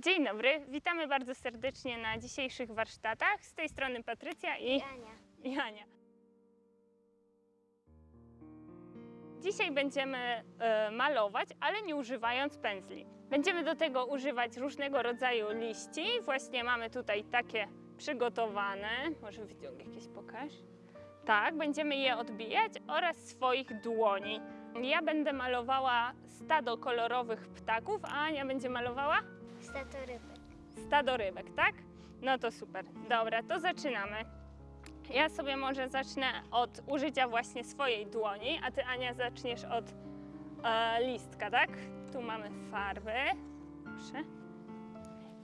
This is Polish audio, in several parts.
Dzień dobry, witamy bardzo serdecznie na dzisiejszych warsztatach. Z tej strony Patrycja i Ania. i Ania. Dzisiaj będziemy e, malować, ale nie używając pędzli. Będziemy do tego używać różnego rodzaju liści. Właśnie mamy tutaj takie przygotowane. Może wyciąg jakieś pokaż. Tak, będziemy je odbijać oraz swoich dłoni. Ja będę malowała stado kolorowych ptaków, a Ania będzie malowała Statorybek. stado rybek, tak? No to super. Dobra, to zaczynamy. Ja sobie może zacznę od użycia właśnie swojej dłoni, a ty Ania zaczniesz od e, listka, tak? Tu mamy farby. Proszę.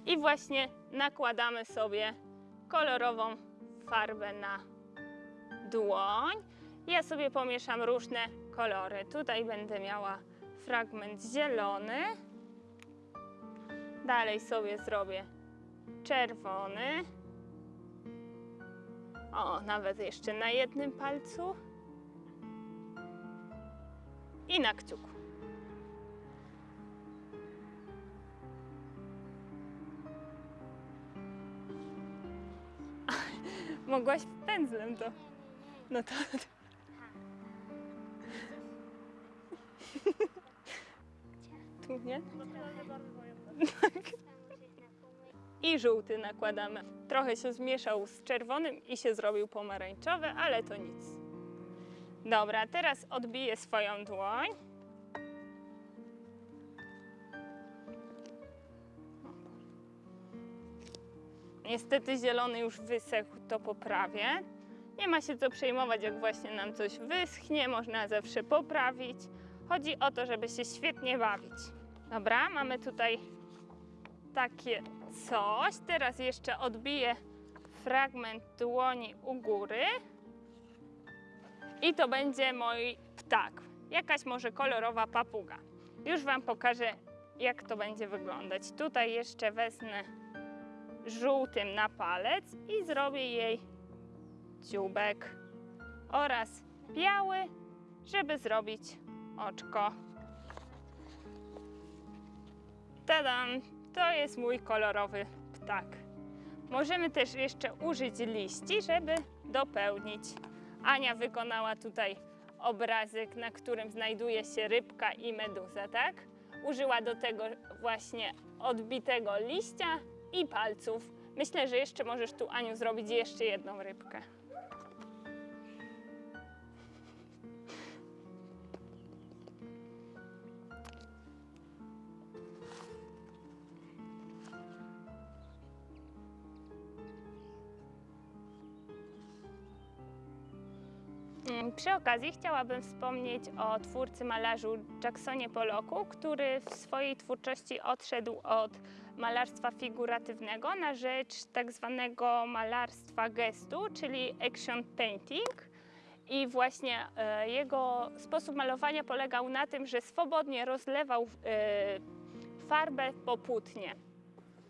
I właśnie nakładamy sobie kolorową farbę na dłoń. Ja sobie pomieszam różne kolory. Tutaj będę miała fragment zielony. Dalej sobie zrobię czerwony. O, nawet jeszcze na jednym palcu. I na kciuku. Mogłaś pędzlem to. No to. Tu nie? I żółty nakładamy. Trochę się zmieszał z czerwonym i się zrobił pomarańczowy, ale to nic. Dobra, teraz odbiję swoją dłoń. Niestety zielony już wysechł, to poprawię. Nie ma się co przejmować, jak właśnie nam coś wyschnie, można zawsze poprawić. Chodzi o to, żeby się świetnie bawić. Dobra, mamy tutaj takie coś. Teraz jeszcze odbiję fragment dłoni u góry. I to będzie mój ptak. Jakaś może kolorowa papuga. Już Wam pokażę, jak to będzie wyglądać. Tutaj jeszcze wezmę żółtym na palec i zrobię jej dzióbek oraz biały, żeby zrobić oczko. Tadam! To jest mój kolorowy ptak. Możemy też jeszcze użyć liści, żeby dopełnić. Ania wykonała tutaj obrazek, na którym znajduje się rybka i meduza, tak? Użyła do tego właśnie odbitego liścia i palców. Myślę, że jeszcze możesz tu, Aniu, zrobić jeszcze jedną rybkę. Przy okazji chciałabym wspomnieć o twórcy malarzu Jacksonie Polloku, który w swojej twórczości odszedł od malarstwa figuratywnego na rzecz tak zwanego malarstwa gestu, czyli action painting. I właśnie e, jego sposób malowania polegał na tym, że swobodnie rozlewał e, farbę po płótnie.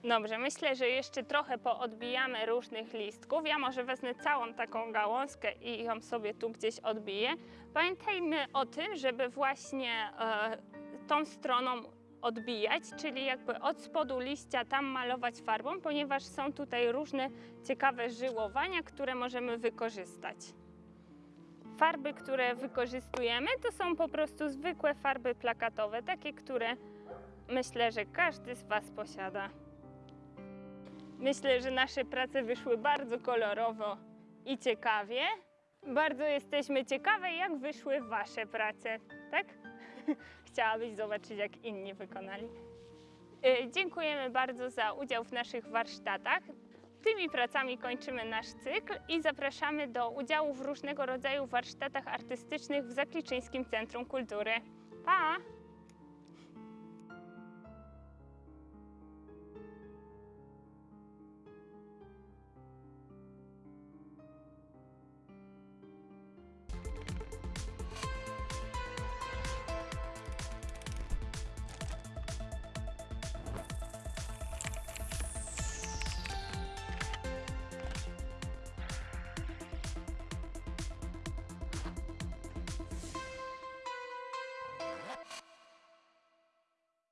Dobrze, myślę, że jeszcze trochę poodbijamy różnych listków. Ja może wezmę całą taką gałązkę i ją sobie tu gdzieś odbiję. Pamiętajmy o tym, żeby właśnie e, tą stroną odbijać, czyli jakby od spodu liścia tam malować farbą, ponieważ są tutaj różne ciekawe żyłowania, które możemy wykorzystać. Farby, które wykorzystujemy, to są po prostu zwykłe farby plakatowe, takie, które myślę, że każdy z Was posiada. Myślę, że nasze prace wyszły bardzo kolorowo i ciekawie. Bardzo jesteśmy ciekawe, jak wyszły Wasze prace, tak? Chciałabyś zobaczyć, jak inni wykonali. Y, Dziękujemy bardzo za udział w naszych warsztatach. Tymi pracami kończymy nasz cykl i zapraszamy do udziału w różnego rodzaju warsztatach artystycznych w Zakliczyńskim Centrum Kultury. Pa!